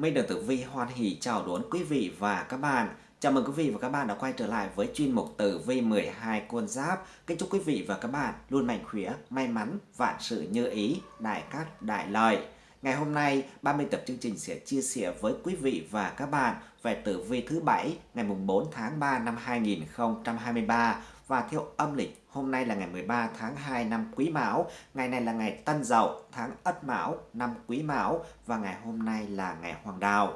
Minh Đường Tử Vi hoan hỷ chào đón quý vị và các bạn. Chào mừng quý vị và các bạn đã quay trở lại với chuyên mục Tử Vi 12 con giáp. Kính chúc quý vị và các bạn luôn mạnh khỏe, may mắn, vạn sự như ý, đại cát, đại lợi. Ngày hôm nay, ban biên tập chương trình sẽ chia sẻ với quý vị và các bạn về tử vi thứ bảy ngày mùng 4 tháng 3 năm 2023 và theo âm lịch hôm nay là ngày 13 tháng 2 năm Quý Mão, ngày này là ngày Tân Dậu, tháng Ất Mão, năm Quý Mão và ngày hôm nay là ngày Hoàng Đạo.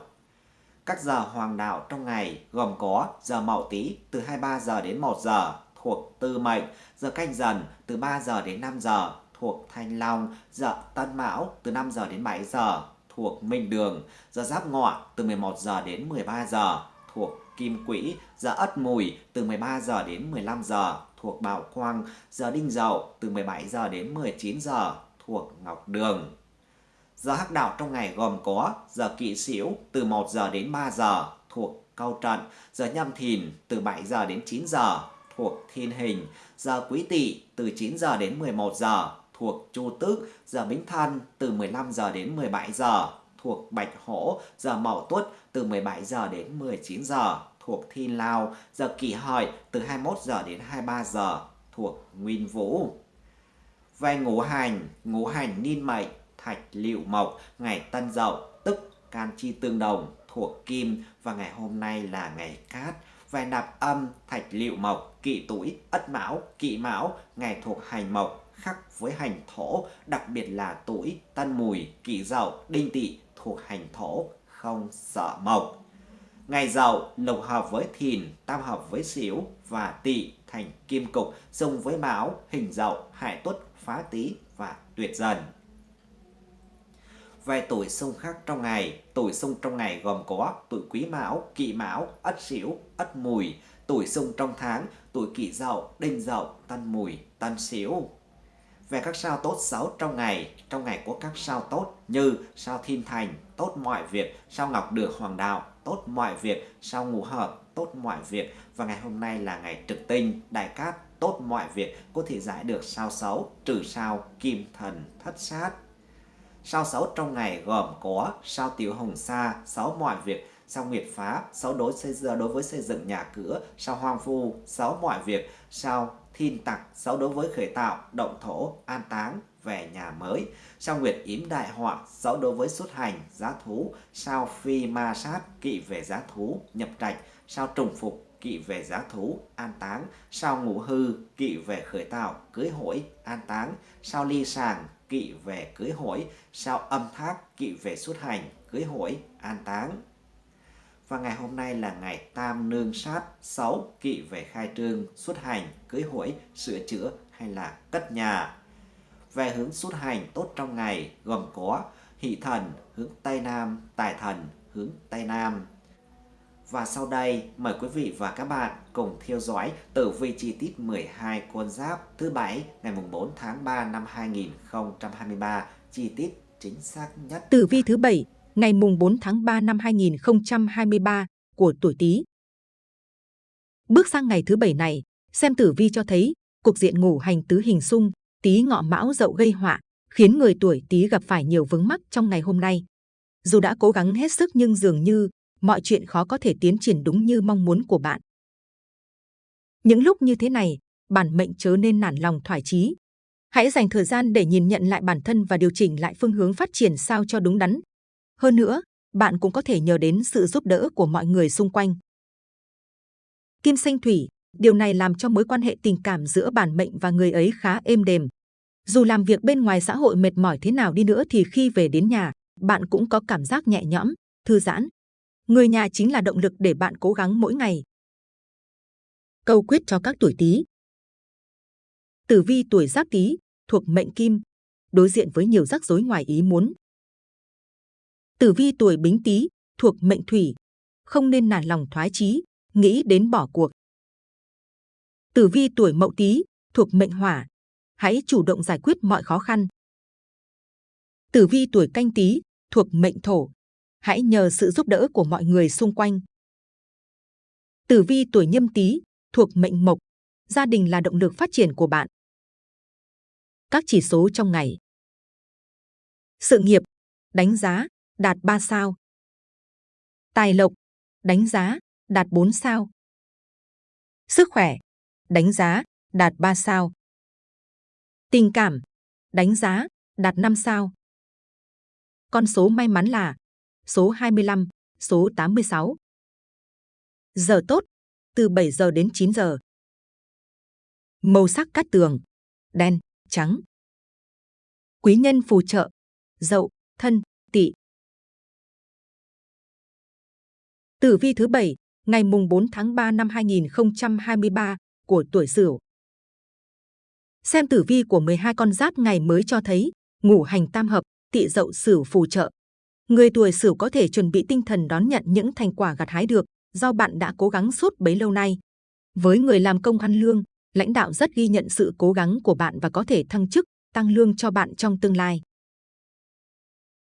Các giờ hoàng đạo trong ngày gồm có giờ Mậu Tý từ 23 giờ đến 1 giờ thuộc Tư Mệnh, giờ Canh Dần từ 3 giờ đến 5 giờ thuộc Thanh Long, giờ Tân Mão từ 5 giờ đến 7 giờ thuộc Minh Đường, giờ Giáp Ngọ từ 11 giờ đến 13 giờ thuộc Kim Quỹ, giờ Ất Mùi từ 13 giờ đến 15 giờ thuộc Bảo Quang, giờ Đinh Dậu từ 17 giờ đến 19 giờ thuộc Ngọc Đường. Giờ hắc đạo trong ngày gồm có giờ kỵ sửu từ 1 giờ đến 3 giờ thuộc Câu Trận, giờ nhâm thìn từ 7 giờ đến 9 giờ thuộc Thiên Hình, giờ quý tỵ từ 9 giờ đến 11 giờ thuộc Chu Tước, giờ Bính Thân từ 15 giờ đến 17 giờ thuộc Bạch Hổ, giờ Mậu Tuất từ 17 giờ đến 19 giờ thuộc Thi Lao, giờ Kỷ Hợi từ 21 giờ đến 23 giờ thuộc Nguyên Vũ. Về ngũ hành, ngũ hành niên mệnh, thạch liệu mộc, ngày Tân Dậu, tức can chi tương đồng thuộc Kim và ngày hôm nay là ngày Cát. Về nạp âm, thạch liệu mộc, kỵ tuổi, ất mão, kỵ mão, ngày thuộc hành mộc, khắc với hành thổ, đặc biệt là tuổi tân mùi, kỷ dậu, đinh tỵ thuộc hành thổ, không sợ mộc. Ngày dậu lục hợp với thìn, tam hợp với xíu và tỵ thành kim cục, xung với mão, hình dậu, hại tuất, phá tý và tuyệt dần. Về tuổi xung khắc trong ngày, tuổi xung trong ngày gồm có tuổi quý mão, kỵ mão, ất xỉu, ất mùi, tuổi xung trong tháng, tuổi kỷ dậu, đinh dậu, tân mùi, tân xỉu về các sao tốt xấu trong ngày. Trong ngày của các sao tốt như sao thiên thành, tốt mọi việc, sao ngọc được hoàng đạo, tốt mọi việc, sao ngũ hợp, tốt mọi việc. Và ngày hôm nay là ngày trực tinh, đại cát, tốt mọi việc, có thể giải được sao xấu, trừ sao kim thần thất sát. Sao xấu trong ngày gồm có sao tiểu hồng sa, xấu mọi việc, sao nguyệt phá, xấu đối xây đối với xây dựng nhà cửa, sao hoang phu xấu mọi việc, sao thiên tặc, xấu đối với khởi tạo, động thổ, an táng, về nhà mới. Sao Nguyệt yếm đại họa, xấu đối với xuất hành, giá thú. Sao Phi ma sát, kỵ về giá thú, nhập trạch. Sao Trùng phục, kỵ về giá thú, an táng. Sao Ngũ hư, kỵ về khởi tạo, cưới hỏi, an táng. Sao Ly sàng, kỵ về cưới hỏi. Sao Âm thác, kỵ về xuất hành, cưới hỏi, an táng. Và ngày hôm nay là ngày tam nương sát 6 kỵ về khai trương, xuất hành, cưới hỏi, sửa chữa hay là cất nhà. Về hướng xuất hành tốt trong ngày gồm có hỷ thần hướng Tây Nam, tài thần hướng Tây Nam. Và sau đây mời quý vị và các bạn cùng theo dõi tử vi chi tiết 12 con giáp thứ bảy ngày mùng 4 tháng 3 năm 2023 chi tiết chính xác nhất. Tử vi thứ bảy ngày mùng 4 tháng 3 năm 2023 của tuổi Tý. Bước sang ngày thứ bảy này, xem tử vi cho thấy cuộc diện ngủ hành tứ hình xung, Tý ngọ mão dậu gây họa, khiến người tuổi Tý gặp phải nhiều vướng mắc trong ngày hôm nay. Dù đã cố gắng hết sức nhưng dường như mọi chuyện khó có thể tiến triển đúng như mong muốn của bạn. Những lúc như thế này, bản mệnh chớ nên nản lòng thoải chí. Hãy dành thời gian để nhìn nhận lại bản thân và điều chỉnh lại phương hướng phát triển sao cho đúng đắn, hơn nữa, bạn cũng có thể nhờ đến sự giúp đỡ của mọi người xung quanh. Kim sinh thủy, điều này làm cho mối quan hệ tình cảm giữa bản mệnh và người ấy khá êm đềm. Dù làm việc bên ngoài xã hội mệt mỏi thế nào đi nữa thì khi về đến nhà, bạn cũng có cảm giác nhẹ nhõm, thư giãn. Người nhà chính là động lực để bạn cố gắng mỗi ngày. Câu quyết cho các tuổi Tý. Tử vi tuổi Giáp Tý thuộc mệnh Kim, đối diện với nhiều rắc rối ngoài ý muốn, Tử vi tuổi Bính Tý thuộc mệnh Thủy, không nên nản lòng thoái chí, nghĩ đến bỏ cuộc. Tử vi tuổi Mậu Tý thuộc mệnh Hỏa, hãy chủ động giải quyết mọi khó khăn. Tử vi tuổi Canh Tý thuộc mệnh Thổ, hãy nhờ sự giúp đỡ của mọi người xung quanh. Tử vi tuổi Nhâm Tý thuộc mệnh Mộc, gia đình là động lực phát triển của bạn. Các chỉ số trong ngày. Sự nghiệp, đánh giá, đạt 3 sao. Tài lộc, đánh giá, đạt 4 sao. Sức khỏe, đánh giá, đạt 3 sao. Tình cảm, đánh giá, đạt 5 sao. Con số may mắn là số 25, số 86. Giờ tốt, từ 7 giờ đến 9 giờ. Màu sắc cát tường, đen, trắng. Quý nhân phù trợ, dậu, thân, tỵ. Tử vi thứ 7, ngày mùng 4 tháng 3 năm 2023 của tuổi Sửu. Xem tử vi của 12 con giáp ngày mới cho thấy ngũ hành tam hợp, tỵ dậu Sửu phù trợ. Người tuổi Sửu có thể chuẩn bị tinh thần đón nhận những thành quả gặt hái được do bạn đã cố gắng suốt bấy lâu nay. Với người làm công ăn lương, lãnh đạo rất ghi nhận sự cố gắng của bạn và có thể thăng chức, tăng lương cho bạn trong tương lai.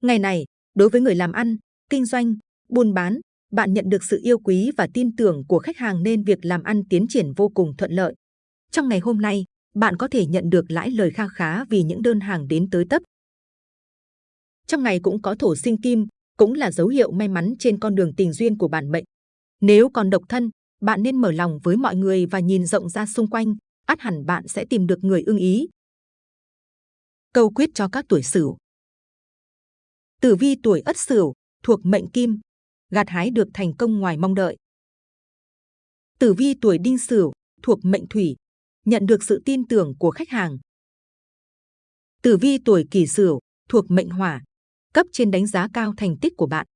Ngày này, đối với người làm ăn, kinh doanh, buôn bán, bạn nhận được sự yêu quý và tin tưởng của khách hàng nên việc làm ăn tiến triển vô cùng thuận lợi. Trong ngày hôm nay, bạn có thể nhận được lãi lời kha khá vì những đơn hàng đến tới tấp. Trong ngày cũng có thổ sinh kim, cũng là dấu hiệu may mắn trên con đường tình duyên của bản mệnh. Nếu còn độc thân, bạn nên mở lòng với mọi người và nhìn rộng ra xung quanh, ắt hẳn bạn sẽ tìm được người ưng ý. Câu quyết cho các tuổi Sửu. Tử vi tuổi Ất Sửu thuộc mệnh Kim, gặt hái được thành công ngoài mong đợi. Tử vi tuổi Đinh Sửu thuộc mệnh Thủy, nhận được sự tin tưởng của khách hàng. Tử vi tuổi Kỷ Sửu thuộc mệnh Hỏa, cấp trên đánh giá cao thành tích của bạn.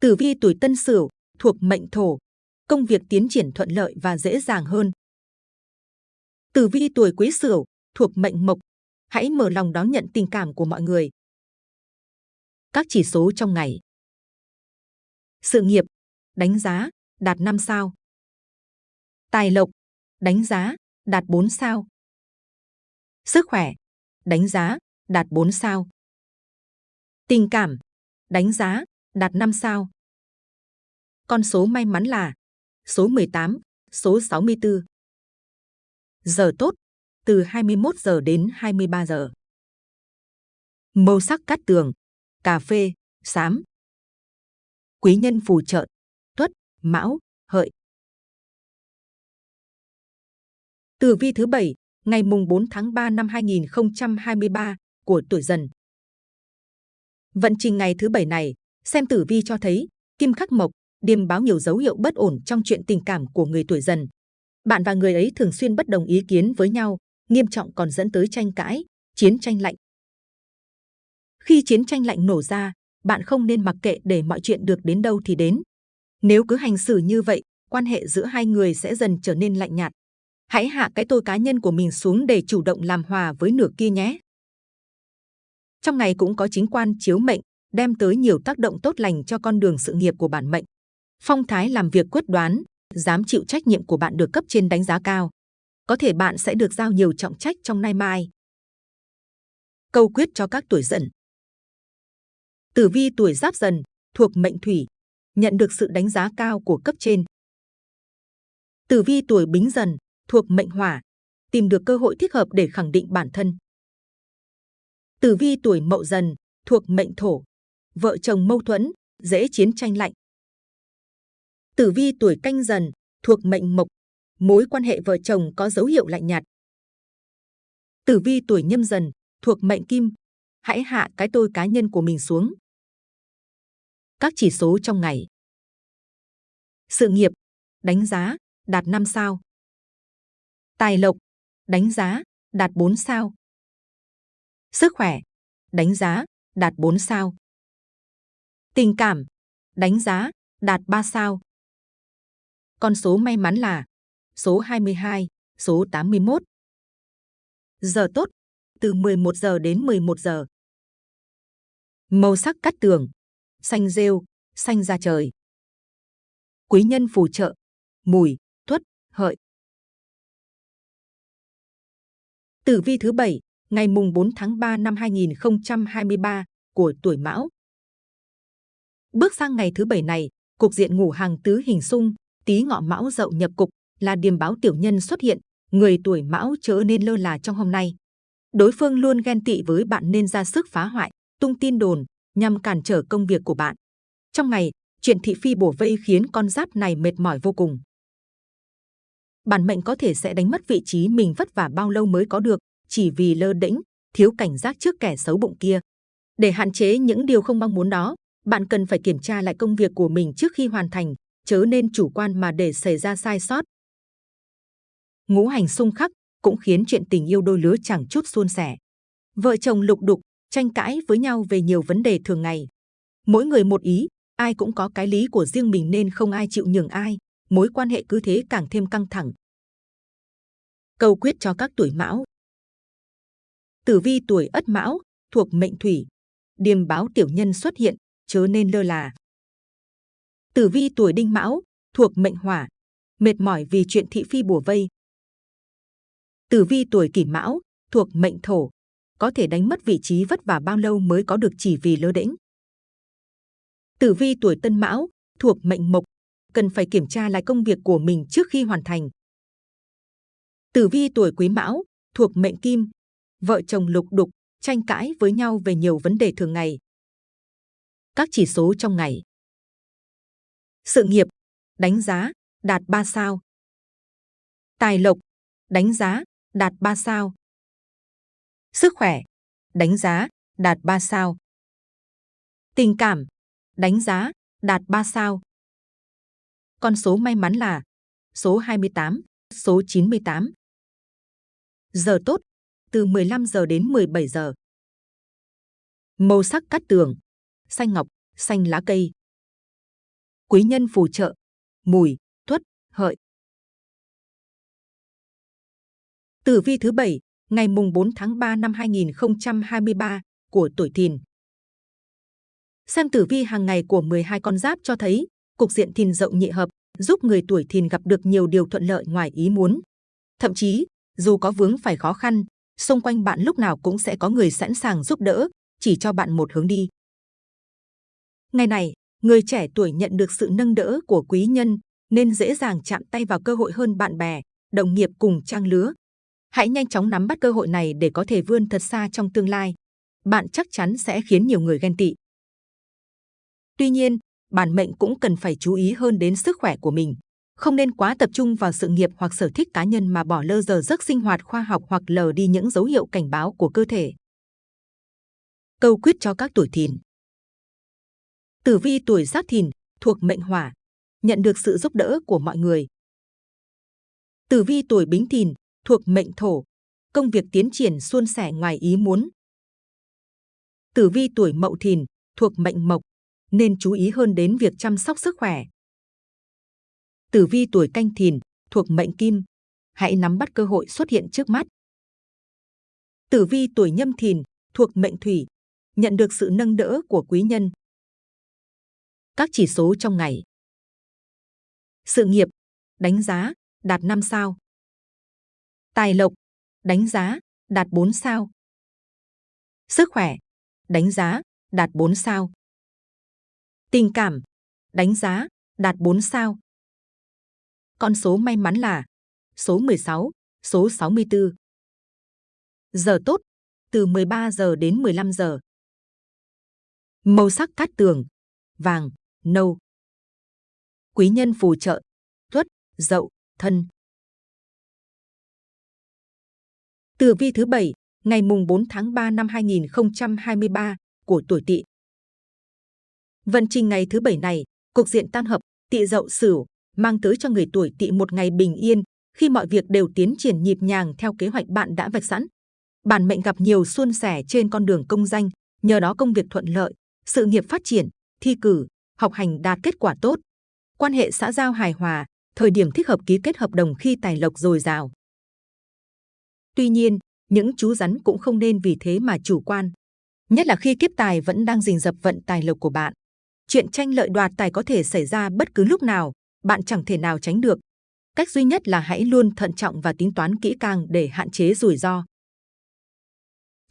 Tử vi tuổi Tân Sửu thuộc mệnh Thổ, công việc tiến triển thuận lợi và dễ dàng hơn. Tử vi tuổi Quý Sửu thuộc mệnh Mộc, hãy mở lòng đón nhận tình cảm của mọi người. Các chỉ số trong ngày. Sự nghiệp, đánh giá, đạt 5 sao. Tài lộc, đánh giá, đạt 4 sao. Sức khỏe, đánh giá, đạt 4 sao. Tình cảm, đánh giá, đạt 5 sao. Con số may mắn là số 18, số 64. Giờ tốt, từ 21 giờ đến 23 giờ. Màu sắc cát tường, cà phê, xám. Quý nhân phù trợ, tuất, mão, hợi. Tử vi thứ 7, ngày mùng 4 tháng 3 năm 2023 của tuổi dần. Vận trình ngày thứ bảy này, xem tử vi cho thấy kim khắc mộc, điềm báo nhiều dấu hiệu bất ổn trong chuyện tình cảm của người tuổi dần. Bạn và người ấy thường xuyên bất đồng ý kiến với nhau, nghiêm trọng còn dẫn tới tranh cãi, chiến tranh lạnh. Khi chiến tranh lạnh nổ ra, bạn không nên mặc kệ để mọi chuyện được đến đâu thì đến. Nếu cứ hành xử như vậy, quan hệ giữa hai người sẽ dần trở nên lạnh nhạt. Hãy hạ cái tôi cá nhân của mình xuống để chủ động làm hòa với nửa kia nhé. Trong ngày cũng có chính quan chiếu mệnh, đem tới nhiều tác động tốt lành cho con đường sự nghiệp của bản mệnh. Phong thái làm việc quyết đoán, dám chịu trách nhiệm của bạn được cấp trên đánh giá cao. Có thể bạn sẽ được giao nhiều trọng trách trong nay mai. Câu quyết cho các tuổi dần. Tử vi tuổi giáp dần, thuộc mệnh thủy, nhận được sự đánh giá cao của cấp trên. Tử vi tuổi bính dần, thuộc mệnh hỏa, tìm được cơ hội thích hợp để khẳng định bản thân. Tử vi tuổi mậu dần, thuộc mệnh thổ, vợ chồng mâu thuẫn, dễ chiến tranh lạnh. Tử vi tuổi canh dần, thuộc mệnh mộc, mối quan hệ vợ chồng có dấu hiệu lạnh nhạt. Tử vi tuổi nhâm dần, thuộc mệnh kim, hãy hạ cái tôi cá nhân của mình xuống. Các chỉ số trong ngày. Sự nghiệp, đánh giá, đạt 5 sao. Tài lộc, đánh giá, đạt 4 sao. Sức khỏe, đánh giá, đạt 4 sao. Tình cảm, đánh giá, đạt 3 sao. Con số may mắn là số 22, số 81. Giờ tốt, từ 11 giờ đến 11 giờ. Màu sắc cắt tường, xanh rêu, xanh ra trời. Quý nhân phù trợ, mùi, tuất, hợi. Tử vi thứ 7, ngày mùng 4 tháng 3 năm 2023 của tuổi Mão. Bước sang ngày thứ bảy này, cục diện ngủ hàng tứ hình xung, tí ngọ Mão dậu nhập cục là điềm báo tiểu nhân xuất hiện, người tuổi Mão chớ nên lơ là trong hôm nay. Đối phương luôn ghen tị với bạn nên ra sức phá hoại, tung tin đồn nhằm cản trở công việc của bạn. Trong ngày, chuyện thị phi bổ vây khiến con giáp này mệt mỏi vô cùng. Bản mệnh có thể sẽ đánh mất vị trí mình vất vả bao lâu mới có được, chỉ vì lơ đễnh, thiếu cảnh giác trước kẻ xấu bụng kia. Để hạn chế những điều không mong muốn đó, bạn cần phải kiểm tra lại công việc của mình trước khi hoàn thành, chớ nên chủ quan mà để xảy ra sai sót. Ngũ hành xung khắc cũng khiến chuyện tình yêu đôi lứa chẳng chút suôn sẻ. Vợ chồng lục đục, tranh cãi với nhau về nhiều vấn đề thường ngày. Mỗi người một ý, ai cũng có cái lý của riêng mình nên không ai chịu nhường ai, mối quan hệ cứ thế càng thêm căng thẳng. Câu quyết cho các tuổi mão Tử vi tuổi ất mão, thuộc mệnh thủy. Điềm báo tiểu nhân xuất hiện, chớ nên lơ là. Tử vi tuổi đinh mão, thuộc mệnh hỏa. Mệt mỏi vì chuyện thị phi bùa vây. Tử vi tuổi kỷ mão, thuộc mệnh thổ. Có thể đánh mất vị trí vất vả bao lâu mới có được chỉ vì lơ đễnh. Tử vi tuổi tân mão, thuộc mệnh mộc. Cần phải kiểm tra lại công việc của mình trước khi hoàn thành. Tử vi tuổi quý mão, thuộc mệnh kim, vợ chồng lục đục, tranh cãi với nhau về nhiều vấn đề thường ngày. Các chỉ số trong ngày. Sự nghiệp, đánh giá, đạt 3 sao. Tài lộc, đánh giá, đạt 3 sao. Sức khỏe, đánh giá, đạt 3 sao. Tình cảm, đánh giá, đạt 3 sao. Con số may mắn là số 28, số 98. Giờ tốt, từ 15 giờ đến 17 giờ. Màu sắc cát tường, xanh ngọc, xanh lá cây. Quý nhân phù trợ, mùi, tuất, hợi. Tử vi thứ 7, ngày mùng 4 tháng 3 năm 2023 của tuổi Thìn. Xem tử vi hàng ngày của 12 con giáp cho thấy cục diện Thìn dậu nhị hợp giúp người tuổi Thìn gặp được nhiều điều thuận lợi ngoài ý muốn. Thậm chí, dù có vướng phải khó khăn, xung quanh bạn lúc nào cũng sẽ có người sẵn sàng giúp đỡ, chỉ cho bạn một hướng đi. Ngày này, người trẻ tuổi nhận được sự nâng đỡ của quý nhân, nên dễ dàng chạm tay vào cơ hội hơn bạn bè, đồng nghiệp cùng trang lứa. Hãy nhanh chóng nắm bắt cơ hội này để có thể vươn thật xa trong tương lai. Bạn chắc chắn sẽ khiến nhiều người ghen tị. Tuy nhiên, bản mệnh cũng cần phải chú ý hơn đến sức khỏe của mình không nên quá tập trung vào sự nghiệp hoặc sở thích cá nhân mà bỏ lơ giờ giấc sinh hoạt khoa học hoặc lờ đi những dấu hiệu cảnh báo của cơ thể. Câu quyết cho các tuổi thìn Tử vi tuổi giáp thìn thuộc mệnh hỏa, nhận được sự giúp đỡ của mọi người. Tử vi tuổi bính thìn thuộc mệnh thổ, công việc tiến triển suôn sẻ ngoài ý muốn. Tử vi tuổi mậu thìn thuộc mệnh mộc, nên chú ý hơn đến việc chăm sóc sức khỏe, tử vi tuổi canh thìn thuộc mệnh kim, hãy nắm bắt cơ hội xuất hiện trước mắt. Tử vi tuổi nhâm thìn thuộc mệnh thủy, nhận được sự nâng đỡ của quý nhân. Các chỉ số trong ngày. Sự nghiệp, đánh giá, đạt 5 sao. Tài lộc, đánh giá, đạt 4 sao. Sức khỏe, đánh giá, đạt 4 sao. Tình cảm, đánh giá, đạt 4 sao. Con số may mắn là số 16, số 64. Giờ tốt, từ 13 giờ đến 15 giờ. Màu sắc cát tường, vàng, nâu. Quý nhân phù trợ, tuất, dậu, thân. Tử vi thứ 7, ngày mùng 4 tháng 3 năm 2023 của tuổi Tỵ. Vận trình ngày thứ bảy này, cục diện tan hợp Tỵ Dậu Sửu mang tới cho người tuổi tỵ một ngày bình yên khi mọi việc đều tiến triển nhịp nhàng theo kế hoạch bạn đã vạch sẵn. Bản mệnh gặp nhiều suôn sẻ trên con đường công danh, nhờ đó công việc thuận lợi, sự nghiệp phát triển, thi cử, học hành đạt kết quả tốt. Quan hệ xã giao hài hòa, thời điểm thích hợp ký kết hợp đồng khi tài lộc dồi dào. Tuy nhiên, những chú rắn cũng không nên vì thế mà chủ quan. Nhất là khi kiếp tài vẫn đang rình rập vận tài lộc của bạn. Chuyện tranh lợi đoạt tài có thể xảy ra bất cứ lúc nào, bạn chẳng thể nào tránh được. Cách duy nhất là hãy luôn thận trọng và tính toán kỹ càng để hạn chế rủi ro.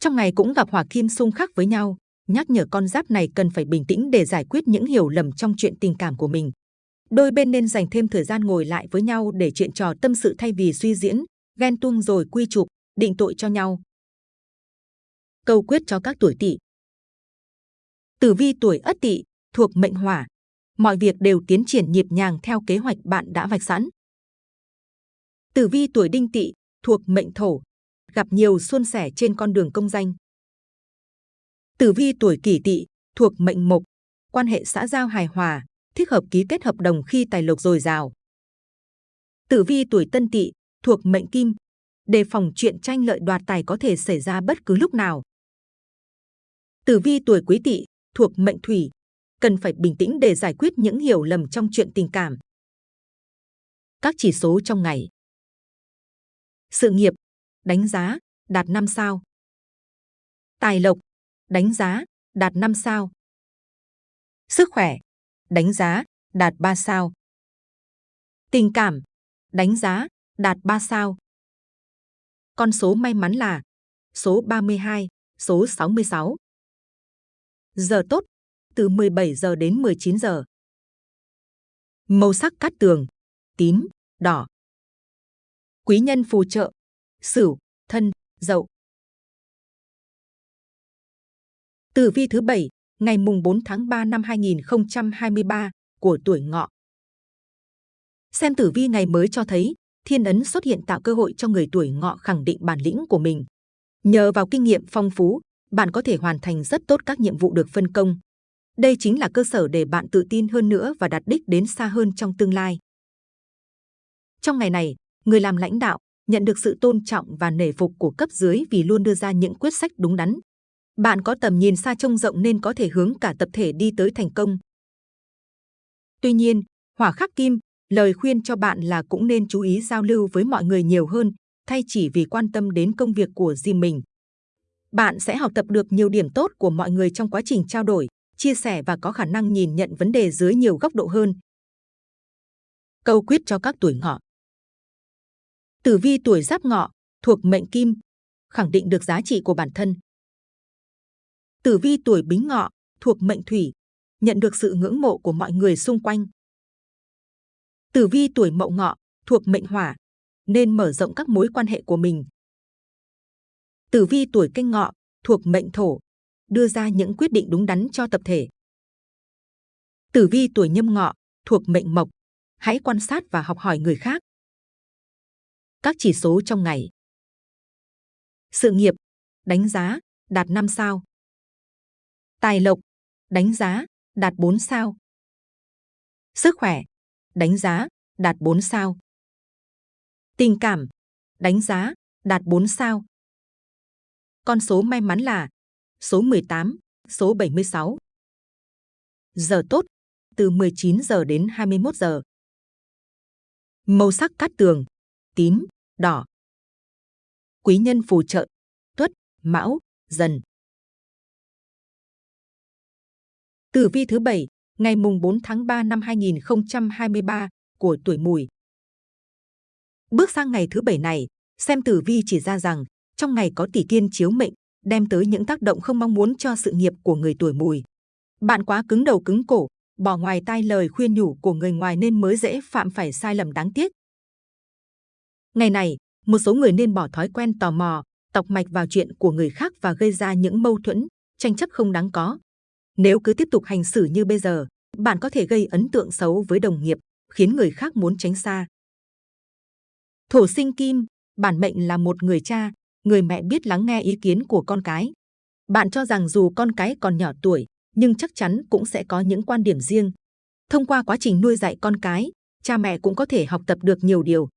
Trong ngày cũng gặp hỏa kim xung khắc với nhau, nhắc nhở con giáp này cần phải bình tĩnh để giải quyết những hiểu lầm trong chuyện tình cảm của mình. Đôi bên nên dành thêm thời gian ngồi lại với nhau để chuyện trò tâm sự thay vì suy diễn, ghen tuông rồi quy chụp, định tội cho nhau. Câu quyết cho các tuổi tỵ Tử vi tuổi ất tỵ thuộc mệnh hỏa, mọi việc đều tiến triển nhịp nhàng theo kế hoạch bạn đã vạch sẵn. Tử vi tuổi đinh tỵ thuộc mệnh thổ, gặp nhiều suôn sẻ trên con đường công danh. Tử vi tuổi kỷ tỵ thuộc mệnh mộc, quan hệ xã giao hài hòa, thích hợp ký kết hợp đồng khi tài lộc dồi dào. Tử vi tuổi tân tỵ thuộc mệnh kim, đề phòng chuyện tranh lợi đoạt tài có thể xảy ra bất cứ lúc nào. Tử vi tuổi quý tỵ thuộc mệnh thủy, cần phải bình tĩnh để giải quyết những hiểu lầm trong chuyện tình cảm. Các chỉ số trong ngày. Sự nghiệp, đánh giá, đạt 5 sao. Tài lộc, đánh giá, đạt 5 sao. Sức khỏe, đánh giá, đạt 3 sao. Tình cảm, đánh giá, đạt 3 sao. Con số may mắn là số 32, số 66. Giờ tốt, từ 17 giờ đến 19 giờ. Màu sắc cát tường, tím, đỏ. Quý nhân phù trợ, Sửu, Thân, Dậu. Tử vi thứ 7, ngày mùng 4 tháng 3 năm 2023 của tuổi Ngọ. Xem tử vi ngày mới cho thấy, thiên ấn xuất hiện tạo cơ hội cho người tuổi Ngọ khẳng định bản lĩnh của mình. Nhờ vào kinh nghiệm phong phú, bạn có thể hoàn thành rất tốt các nhiệm vụ được phân công. Đây chính là cơ sở để bạn tự tin hơn nữa và đạt đích đến xa hơn trong tương lai. Trong ngày này, người làm lãnh đạo nhận được sự tôn trọng và nể phục của cấp dưới vì luôn đưa ra những quyết sách đúng đắn. Bạn có tầm nhìn xa trông rộng nên có thể hướng cả tập thể đi tới thành công. Tuy nhiên, hỏa khắc kim, lời khuyên cho bạn là cũng nên chú ý giao lưu với mọi người nhiều hơn, thay chỉ vì quan tâm đến công việc của riêng mình. Bạn sẽ học tập được nhiều điểm tốt của mọi người trong quá trình trao đổi, chia sẻ và có khả năng nhìn nhận vấn đề dưới nhiều góc độ hơn. Câu quyết cho các tuổi ngọ Tử vi tuổi giáp ngọ, thuộc mệnh kim, khẳng định được giá trị của bản thân. Tử vi tuổi bính ngọ, thuộc mệnh thủy, nhận được sự ngưỡng mộ của mọi người xung quanh. Tử vi tuổi mậu ngọ, thuộc mệnh hỏa, nên mở rộng các mối quan hệ của mình. Tử vi tuổi canh ngọ, thuộc mệnh thổ, đưa ra những quyết định đúng đắn cho tập thể. Tử vi tuổi nhâm ngọ, thuộc mệnh mộc, hãy quan sát và học hỏi người khác. Các chỉ số trong ngày. Sự nghiệp, đánh giá, đạt 5 sao. Tài lộc, đánh giá, đạt 4 sao. Sức khỏe, đánh giá, đạt 4 sao. Tình cảm, đánh giá, đạt 4 sao. Con số may mắn là số 18, số 76. Giờ tốt, từ 19 giờ đến 21 giờ. Màu sắc cát tường, tím, đỏ. Quý nhân phù trợ, tuất, mão, dần. Tử vi thứ 7, ngày mùng 4 tháng 3 năm 2023 của tuổi mùi. Bước sang ngày thứ bảy này, xem tử vi chỉ ra rằng trong ngày có tỷ kiên chiếu mệnh, đem tới những tác động không mong muốn cho sự nghiệp của người tuổi mùi. Bạn quá cứng đầu cứng cổ, bỏ ngoài tai lời khuyên nhủ của người ngoài nên mới dễ phạm phải sai lầm đáng tiếc. Ngày này, một số người nên bỏ thói quen tò mò, tọc mạch vào chuyện của người khác và gây ra những mâu thuẫn, tranh chấp không đáng có. Nếu cứ tiếp tục hành xử như bây giờ, bạn có thể gây ấn tượng xấu với đồng nghiệp, khiến người khác muốn tránh xa. Thổ sinh kim, bản mệnh là một người cha, người mẹ biết lắng nghe ý kiến của con cái. Bạn cho rằng dù con cái còn nhỏ tuổi, nhưng chắc chắn cũng sẽ có những quan điểm riêng. Thông qua quá trình nuôi dạy con cái, cha mẹ cũng có thể học tập được nhiều điều.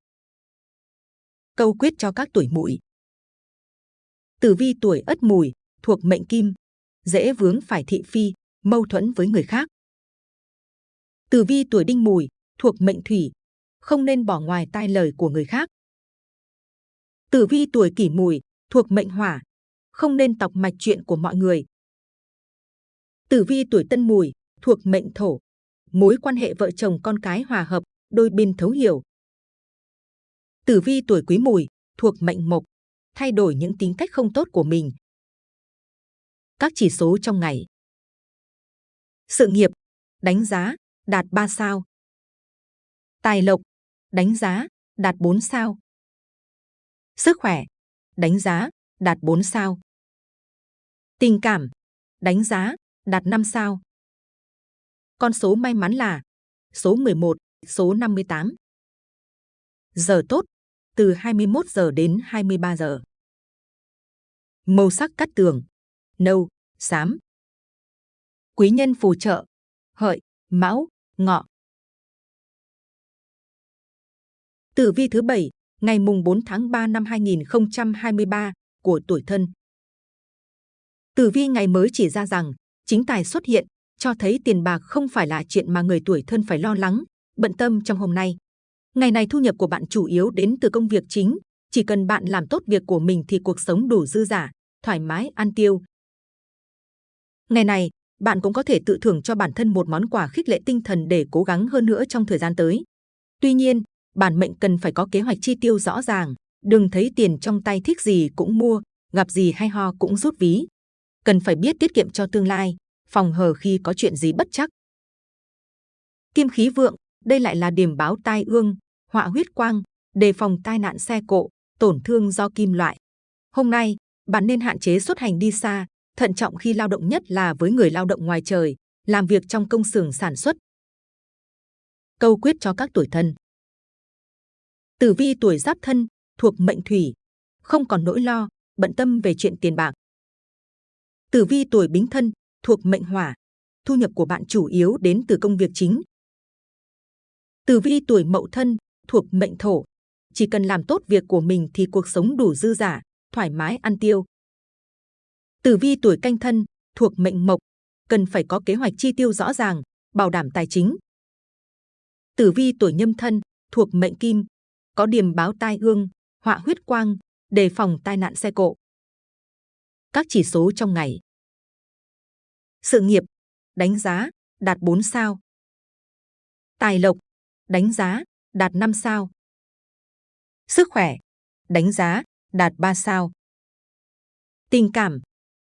Câu quyết cho các tuổi mùi. Tử vi tuổi ất mùi, thuộc mệnh kim, dễ vướng phải thị phi, mâu thuẫn với người khác. Tử vi tuổi đinh mùi, thuộc mệnh thủy, không nên bỏ ngoài tai lời của người khác. Tử vi tuổi kỷ mùi, thuộc mệnh hỏa, không nên tọc mạch chuyện của mọi người. Tử vi tuổi tân mùi, thuộc mệnh thổ, mối quan hệ vợ chồng con cái hòa hợp, đôi bên thấu hiểu. Tử vi tuổi quý mùi, thuộc mệnh mộc, thay đổi những tính cách không tốt của mình. Các chỉ số trong ngày. Sự nghiệp, đánh giá, đạt 3 sao. Tài lộc, đánh giá, đạt 4 sao. Sức khỏe, đánh giá, đạt 4 sao. Tình cảm, đánh giá, đạt 5 sao. Con số may mắn là số 11, số 58. Giờ tốt, từ 21 giờ đến 23 giờ. Màu sắc cắt tường, nâu, xám. Quý nhân phù trợ, hợi, mão, ngọ. Tử vi thứ bảy ngày mùng 4 tháng 3 năm 2023 của tuổi thân. Tử vi ngày mới chỉ ra rằng chính tài xuất hiện, cho thấy tiền bạc không phải là chuyện mà người tuổi thân phải lo lắng, bận tâm trong hôm nay. Ngày này thu nhập của bạn chủ yếu đến từ công việc chính, chỉ cần bạn làm tốt việc của mình thì cuộc sống đủ dư giả, thoải mái ăn tiêu. Ngày này, bạn cũng có thể tự thưởng cho bản thân một món quà khích lệ tinh thần để cố gắng hơn nữa trong thời gian tới. Tuy nhiên, bản mệnh cần phải có kế hoạch chi tiêu rõ ràng, đừng thấy tiền trong tay thích gì cũng mua, gặp gì hay ho cũng rút ví. Cần phải biết tiết kiệm cho tương lai, phòng hờ khi có chuyện gì bất chắc. Kim khí vượng, đây lại là điểm báo tai ương, họa huyết quang, đề phòng tai nạn xe cộ, tổn thương do kim loại. Hôm nay, bạn nên hạn chế xuất hành đi xa, thận trọng khi lao động nhất là với người lao động ngoài trời, làm việc trong công xưởng sản xuất. Câu quyết cho các tuổi thân Tử vi tuổi giáp thân, thuộc mệnh thủy, không còn nỗi lo, bận tâm về chuyện tiền bạc. Tử vi tuổi bính thân, thuộc mệnh hỏa, thu nhập của bạn chủ yếu đến từ công việc chính. Tử vi tuổi mậu thân, thuộc mệnh thổ, chỉ cần làm tốt việc của mình thì cuộc sống đủ dư giả, thoải mái ăn tiêu. Tử vi tuổi canh thân, thuộc mệnh mộc, cần phải có kế hoạch chi tiêu rõ ràng, bảo đảm tài chính. Tử vi tuổi nhâm thân, thuộc mệnh kim, có điểm báo tai ương, họa huyết quang, đề phòng tai nạn xe cộ. Các chỉ số trong ngày. Sự nghiệp, đánh giá, đạt 4 sao. Tài lộc, đánh giá, đạt 5 sao. Sức khỏe, đánh giá, đạt 3 sao. Tình cảm,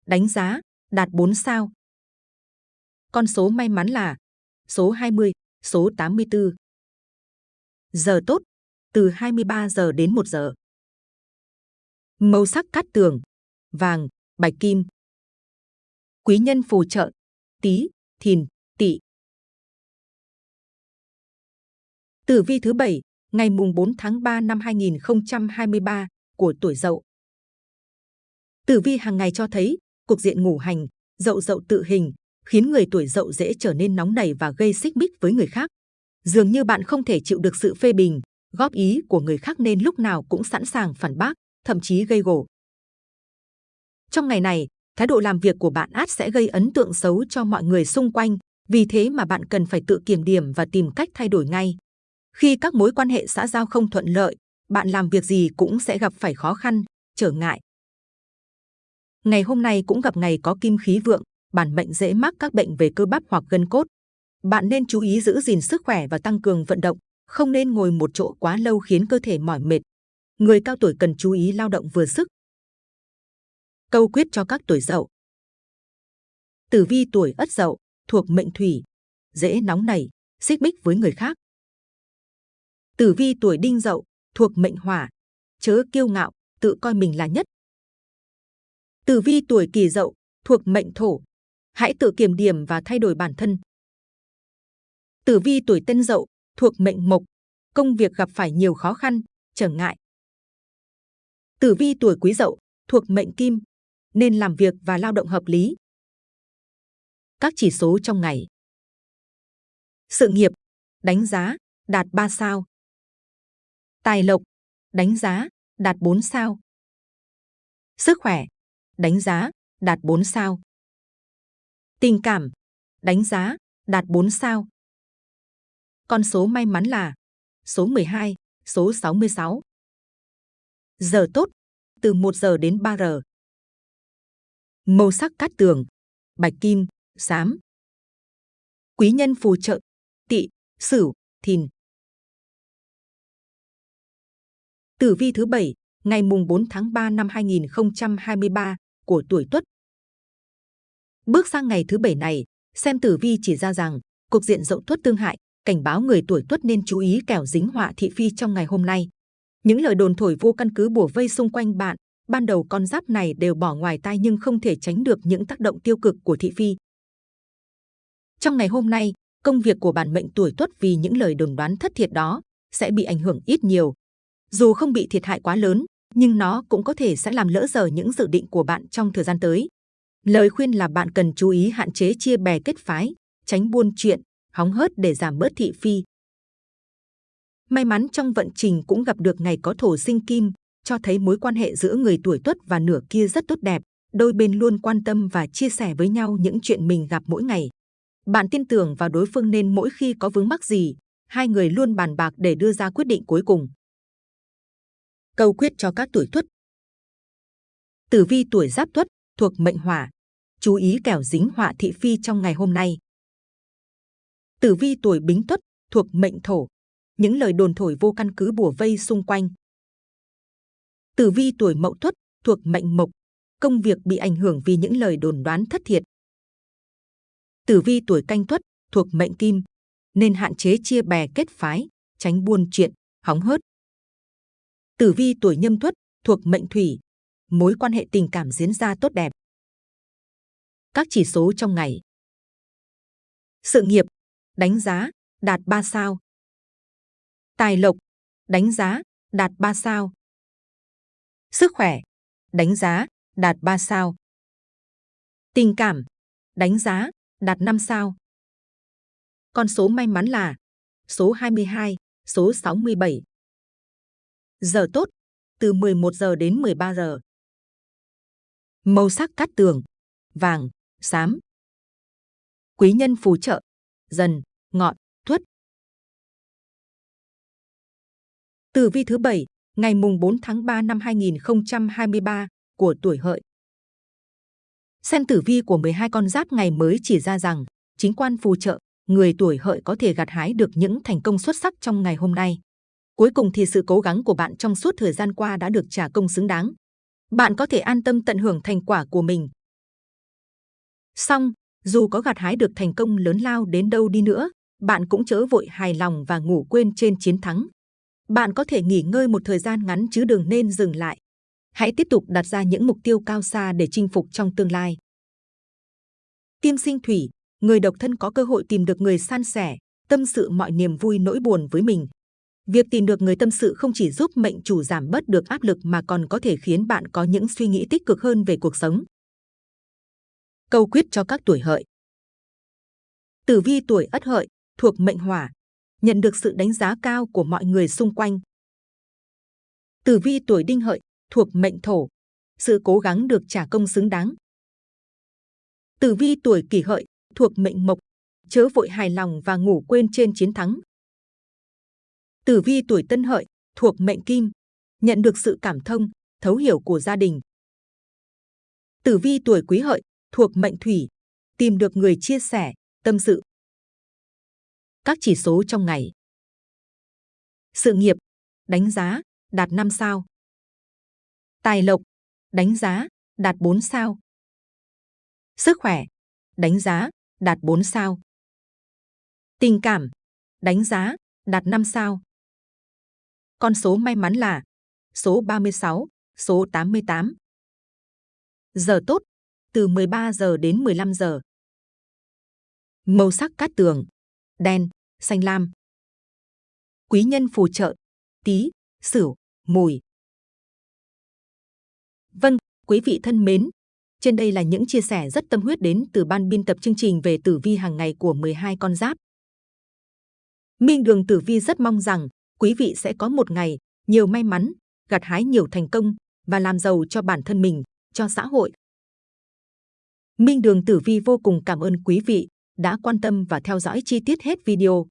đánh giá, đạt 4 sao. Con số may mắn là số 20, số 84. Giờ tốt, từ 23 giờ đến 1 giờ. Màu sắc cát tường, vàng, bạch kim. Quý nhân phù trợ, tí, thìn, tỵ. Tử vi thứ 7, ngày mùng 4 tháng 3 năm 2023 của tuổi Dậu. Tử vi hàng ngày cho thấy cục diện ngủ hành, Dậu Dậu tự hình khiến người tuổi Dậu dễ trở nên nóng nảy và gây xích mích với người khác. Dường như bạn không thể chịu được sự phê bình, góp ý của người khác nên lúc nào cũng sẵn sàng phản bác, thậm chí gây gổ. Trong ngày này, thái độ làm việc của bạn át sẽ gây ấn tượng xấu cho mọi người xung quanh, vì thế mà bạn cần phải tự kiểm điểm và tìm cách thay đổi ngay. Khi các mối quan hệ xã giao không thuận lợi, bạn làm việc gì cũng sẽ gặp phải khó khăn, trở ngại. Ngày hôm nay cũng gặp ngày có kim khí vượng, bản mệnh dễ mắc các bệnh về cơ bắp hoặc gân cốt. Bạn nên chú ý giữ gìn sức khỏe và tăng cường vận động, không nên ngồi một chỗ quá lâu khiến cơ thể mỏi mệt. Người cao tuổi cần chú ý lao động vừa sức. Câu quyết cho các tuổi dậu. Tử vi tuổi ất dậu, thuộc mệnh thủy, dễ nóng nảy, xích mích với người khác. Tử vi tuổi đinh dậu, thuộc mệnh hỏa, chớ kiêu ngạo, tự coi mình là nhất. Tử vi tuổi kỷ dậu, thuộc mệnh thổ, hãy tự kiểm điểm và thay đổi bản thân. Tử vi tuổi tân dậu, thuộc mệnh mộc, công việc gặp phải nhiều khó khăn, trở ngại. Tử vi tuổi quý dậu, thuộc mệnh kim, nên làm việc và lao động hợp lý. Các chỉ số trong ngày. Sự nghiệp, đánh giá, đạt 3 sao. Tài lộc, đánh giá, đạt 4 sao. Sức khỏe, đánh giá, đạt 4 sao. Tình cảm, đánh giá, đạt 4 sao. Con số may mắn là số 12, số 66. Giờ tốt, từ 1 giờ đến 3 giờ. Màu sắc cát tường, bạch kim, xám. Quý nhân phù trợ, tỵ, sửu, thìn. Tử vi thứ 7, ngày mùng 4 tháng 3 năm 2023 của tuổi Tuất. Bước sang ngày thứ bảy này, xem tử vi chỉ ra rằng cục diện dậu tuất tương hại, cảnh báo người tuổi Tuất nên chú ý kẻo dính họa thị phi trong ngày hôm nay. Những lời đồn thổi vô căn cứ bùa vây xung quanh bạn, ban đầu con giáp này đều bỏ ngoài tai nhưng không thể tránh được những tác động tiêu cực của thị phi. Trong ngày hôm nay, công việc của bản mệnh tuổi tuất vì những lời đồn đoán thất thiệt đó sẽ bị ảnh hưởng ít nhiều. Dù không bị thiệt hại quá lớn, nhưng nó cũng có thể sẽ làm lỡ dở những dự định của bạn trong thời gian tới. Lời khuyên là bạn cần chú ý hạn chế chia bè kết phái, tránh buôn chuyện, hóng hớt để giảm bớt thị phi. May mắn trong vận trình cũng gặp được ngày có thổ sinh kim, cho thấy mối quan hệ giữa người tuổi tuất và nửa kia rất tốt đẹp. Đôi bên luôn quan tâm và chia sẻ với nhau những chuyện mình gặp mỗi ngày. Bạn tin tưởng vào đối phương nên mỗi khi có vướng mắc gì, hai người luôn bàn bạc để đưa ra quyết định cuối cùng. Câu quyết cho các tuổi tuất Tử vi tuổi giáp tuất thuộc mệnh hỏa, chú ý kẻo dính họa thị phi trong ngày hôm nay. Tử vi tuổi bính tuất thuộc mệnh thổ, những lời đồn thổi vô căn cứ bùa vây xung quanh. Tử vi tuổi mậu tuất thuộc mệnh mộc, công việc bị ảnh hưởng vì những lời đồn đoán thất thiệt. Tử vi tuổi canh tuất thuộc mệnh kim, nên hạn chế chia bè kết phái, tránh buôn chuyện, hóng hớt. Tử vi tuổi nhâm tuất thuộc mệnh thủy, mối quan hệ tình cảm diễn ra tốt đẹp. Các chỉ số trong ngày. Sự nghiệp, đánh giá, đạt 3 sao. Tài lộc, đánh giá, đạt 3 sao. Sức khỏe, đánh giá, đạt 3 sao. Tình cảm, đánh giá, đạt 5 sao. Con số may mắn là số 22, số 67. Giờ tốt, từ 11 giờ đến 13 giờ. Màu sắc cát tường, vàng, xám. Quý nhân phù trợ, dần, ngọn, tuất. Tử vi thứ 7, ngày mùng 4 tháng 3 năm 2023 của tuổi hợi. Xem tử vi của 12 con giáp ngày mới chỉ ra rằng, chính quan phù trợ, người tuổi hợi có thể gặt hái được những thành công xuất sắc trong ngày hôm nay. Cuối cùng thì sự cố gắng của bạn trong suốt thời gian qua đã được trả công xứng đáng. Bạn có thể an tâm tận hưởng thành quả của mình. Song, dù có gặt hái được thành công lớn lao đến đâu đi nữa, bạn cũng chớ vội hài lòng và ngủ quên trên chiến thắng. Bạn có thể nghỉ ngơi một thời gian ngắn chứ đừng nên dừng lại. Hãy tiếp tục đặt ra những mục tiêu cao xa để chinh phục trong tương lai. Kim sinh thủy, người độc thân có cơ hội tìm được người san sẻ, tâm sự mọi niềm vui nỗi buồn với mình. Việc tìm được người tâm sự không chỉ giúp mệnh chủ giảm bớt được áp lực mà còn có thể khiến bạn có những suy nghĩ tích cực hơn về cuộc sống. Câu quyết cho các tuổi hợi Tử vi tuổi ất hợi, thuộc mệnh hỏa, nhận được sự đánh giá cao của mọi người xung quanh. Tử vi tuổi đinh hợi, thuộc mệnh thổ, sự cố gắng được trả công xứng đáng. Tử vi tuổi kỷ hợi, thuộc mệnh mộc, chớ vội hài lòng và ngủ quên trên chiến thắng. Tử vi tuổi tân hợi, thuộc mệnh kim, nhận được sự cảm thông, thấu hiểu của gia đình. Tử vi tuổi quý hợi, thuộc mệnh thủy, tìm được người chia sẻ, tâm sự. Các chỉ số trong ngày. Sự nghiệp, đánh giá, đạt 5 sao. Tài lộc, đánh giá, đạt 4 sao. Sức khỏe, đánh giá, đạt 4 sao. Tình cảm, đánh giá, đạt 5 sao. Con số may mắn là số 36, số 88. Giờ tốt, từ 13 giờ đến 15 giờ. Màu sắc cát tường, đen, xanh lam. Quý nhân phù trợ, tí, sửu, mùi. Vâng, quý vị thân mến, trên đây là những chia sẻ rất tâm huyết đến từ ban biên tập chương trình về tử vi hàng ngày của 12 con giáp. Minh Đường Tử Vi rất mong rằng quý vị sẽ có một ngày nhiều may mắn, gặt hái nhiều thành công và làm giàu cho bản thân mình, cho xã hội. Minh Đường Tử Vi vô cùng cảm ơn quý vị đã quan tâm và theo dõi chi tiết hết video.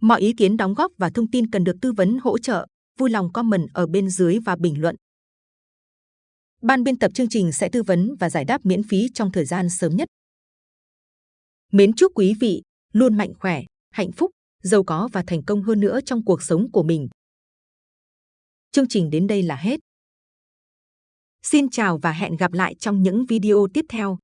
Mọi ý kiến đóng góp và thông tin cần được tư vấn hỗ trợ, vui lòng comment ở bên dưới và bình luận. Ban biên tập chương trình sẽ tư vấn và giải đáp miễn phí trong thời gian sớm nhất. Mến chúc quý vị luôn mạnh khỏe, hạnh phúc, giàu có và thành công hơn nữa trong cuộc sống của mình. Chương trình đến đây là hết. Xin chào và hẹn gặp lại trong những video tiếp theo.